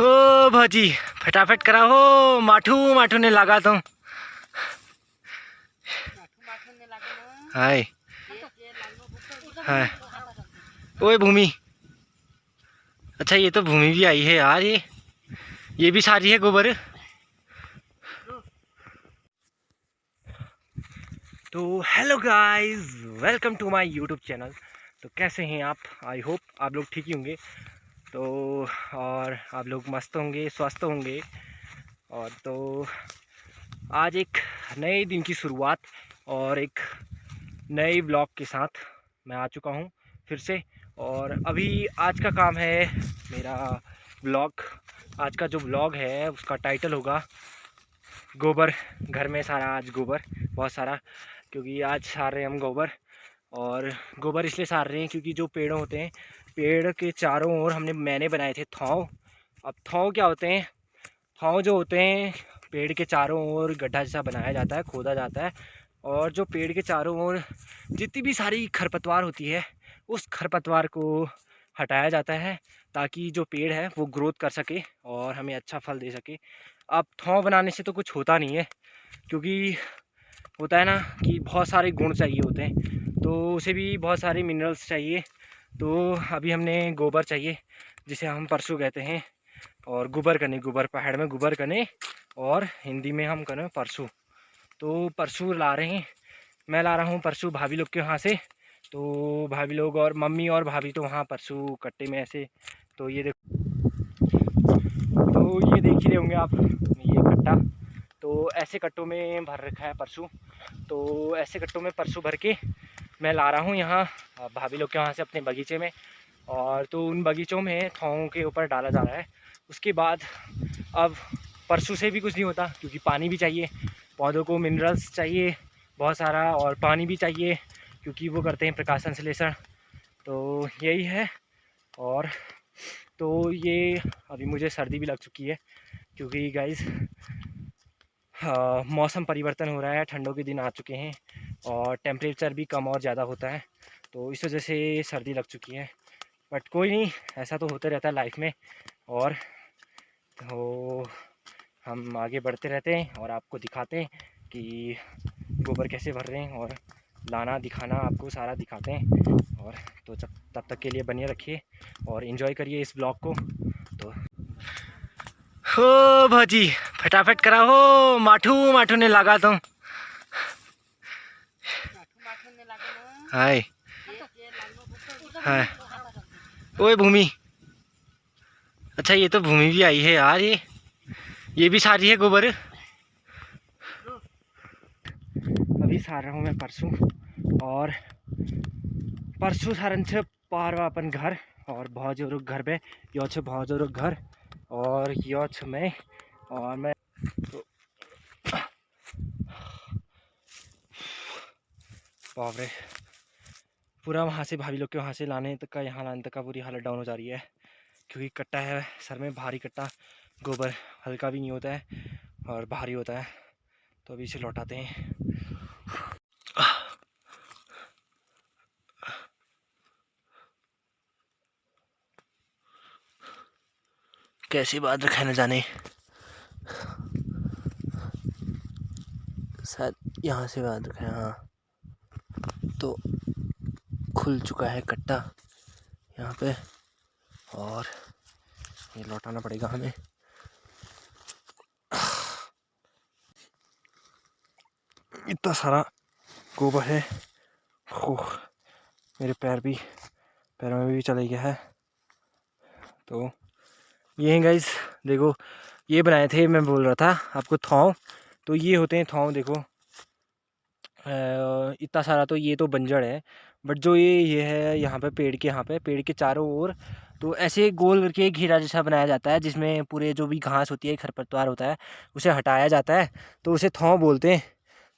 हो भाजी, फटाफट करा हो माठू माठू ने लगा तो। हाय। हाय। ओए, भूमि। अच्छा ये तो भूमि भी आई है यार, ये। ये भी सारी है गोबर। तो hello guys welcome to my YouTube channel तो कैसे हैं आप? आई होप आप लोग ठीक ही होंगे। तो और आप लोग मस्त होंगे, स्वस्थ होंगे। और तो आज एक नए दिन की शुरुआत और एक नए ब्लॉग के साथ मैं आ चुका हूँ फिर से। और अभी आज का काम है मेरा ब्लॉग। आज का जो ब्लॉग है, उसका टाइटल होगा, गोबर। घर में सारा आज गोबर, बहुत सारा, क्योंकि आज सार रहे हम गोबर। और गोबर इसलिए सार रहे हैं क्योंकि जो पेड़ होते हैं पेड़ के चारों ओर हमने मैंने बनाए थे थौ अब थौ क्या होते हैं? थौ जो होते हैं, पेड़ के चारों ओर गड्ढा जैसा बनाया जाता है, खोदा जाता है। और जो पेड़ के चारों ओर जितनी भी सारी खरपतवार होती है, उस खरपतवार को हटाया जाता है ताकि जो पेड़ है, वो ग्रोथ कर सके और हमें अच्छा फल दे सके। अब थौ बनाने से तो कुछ होता नहीं है, क्योंकि होता है ना कि बहुत सारे गुण चाहिए होते हैं। तो उसे भी बहुत सारे मिनरल्स चाहिए। तो अभी हमने गोबर चाहिए, जिसे हम परसों कहते हैं, और गोबर करने, गोबर, पहाड़ में गोबर करने, और हिंदी में हम करें परसों। तो परसों ला रहे हैं। मैं ला रहा हूँ परसों भाभी लोग के वहाँ से। तो भाभी लोग और मम्मी और भाभी तो वहाँ परसों कट्टे में ऐसे तो ये देखो। तो ये देख ही रहे होंगे आप, ये कट्टा। तो ऐसे कट्टों में भर रखा है परसों। तो ऐसे कट्टों में परसों भर के मैं ला रहा हूँ यहाँ भाभी लोग के वहाँ से अपने बगीचे में। और तो उन बगीचों में थाओं के ऊपर डाला जा रहा है। उसके बाद अब परसों से भी कुछ नहीं होता, क्योंकि पानी भी चाहिए, पौधों को मिनरल्स चाहिए, बहुत सारा, और पानी भी चाहिए, क्योंकि वो करते हैं प्रकाश संश्लेषण तो यही है। और तो ये अभी मुझे सर्दी भी लग चुकी है, क्योंकि गाइस मौसम परिवर्तन हो रहा है, ठंडों के दिन आ चुके हैं और टेम्परेचर भी कम और ज़्यादा होता है तो इस वजह से सर्दी लग चुकी है बट कोई नहीं, ऐसा तो होता रहता है लाइफ में और तो हम आगे बढ़ते रहते हैं और आपको दिखाते हैं कि गोबर कैसे भर रहे हैं और लाना, दिखाना, आपको सारा दिखाते हैं और तो तब तक के लिए बने रखिए और इन्जॉय करिए इस ब्लॉग को तो हो भाजी। फटाफट करा हो माठू माठू ने लगा तो। हाय। हाय। ओए भूमि। अच्छा ये तो भूमि भी आई है यार, ये। ये भी सारी है गोबर? अभी सार रहा हूँ मैं परसों, और परसों सारन से पार अपन घर, और बहुत ज़ोर घर पे, यो छे बहुत ज़ोर घर, और यो छ मैं और मैं तो पूरा वहाँ से भाभी लोग के वहाँ से लाने तक का, यहाँ लाने तक का पूरी हालत डाउन हो जा रही है। क्योंकि कट्टा है, सर में भारी कट्टा, गोबर हल्का भी नहीं होता है और भारी होता है। तो अभी इसे लौटाते हैं। कैसी बात रखा न जाने। यहाँ से बात है हाँ। तो खुल चुका है कट्टा यहाँ पे, और ये लौटाना पड़ेगा हमें। इतना सारा गोबर है मेरे पैर भी, पैरों में भी चले गया है। तो ये हैं गाइस देखो, ये बनाए थे, मैं बोल रहा था आपको थौ तो ये होते हैं थौ देखो। इतना सारा तो ये तो बंजड़ है, बट जो ये ये है यहाँ पे पेड़ के, यहाँ पे पेड़ के चारों ओर तो ऐसे गोल करके एक घेरा जैसा बनाया जाता है, जिसमें पूरे जो भी घास होती है, खरपतवार होता है, उसे हटाया जाता है तो उसे थौ बोलते हैं।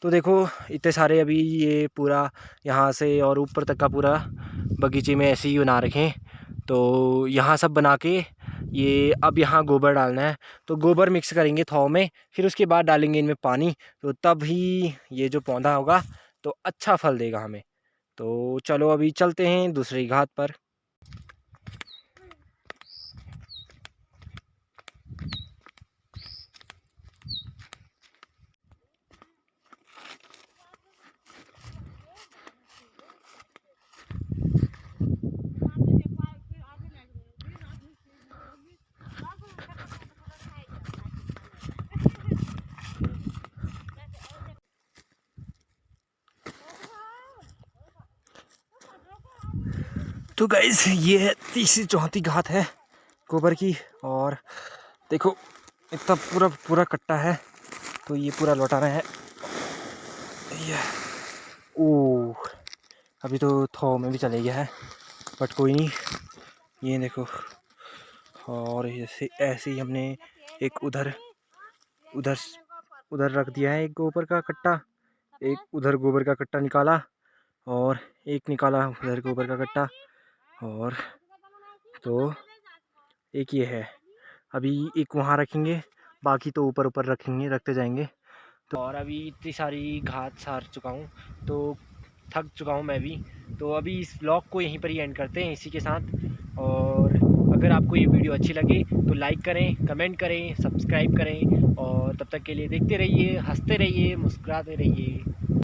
तो देखो, इतने सारे अभी ये पूरा यहाँ से और ऊपर तक का पूरा बगीचे में ऐसे ही बना रखें तो यहाँ सब बना के ये अब यहाँ गोबर डालना है। तो गोबर मिक्स करेंगे थाव में, फिर उसके बाद डालेंगे इनमें पानी। तो तब ही ये जो पौधा होगा तो अच्छा फल देगा हमें। तो चलो अभी चलते हैं दूसरी घाट पर। तो गाइज़ ये है तीसरी चौथी घात है गोबर की और देखो, इतना पूरा पूरा कट्टा है तो ये पूरा लौटाना है। ये ओ अभी तो थो में भी चले गया है, बट कोई नहीं, ये देखो, और ऐसे ऐसे ही हमने एक उधर उधर उधर रख दिया है एक गोबर का कट्टा, एक उधर गोबर का कट्टा निकाला, और एक निकाला उधर गोबर का कट्टा और तो एक ये है, अभी एक वहाँ रखेंगे, बाकी तो ऊपर ऊपर रखेंगे, रखते जाएँगे। तो और अभी इतनी सारी घात सार चुका हूँ तो थक चुका हूँ मैं भी। तो अभी इस ब्लॉग को यहीं पर ही एंड करते हैं, इसी के साथ। और अगर आपको ये वीडियो अच्छी लगे तो लाइक करें, कमेंट करें, सब्सक्राइब करें। और तब तक के लिए देखते रहिए, हँसते रहिए, मुस्कुराते रहिए।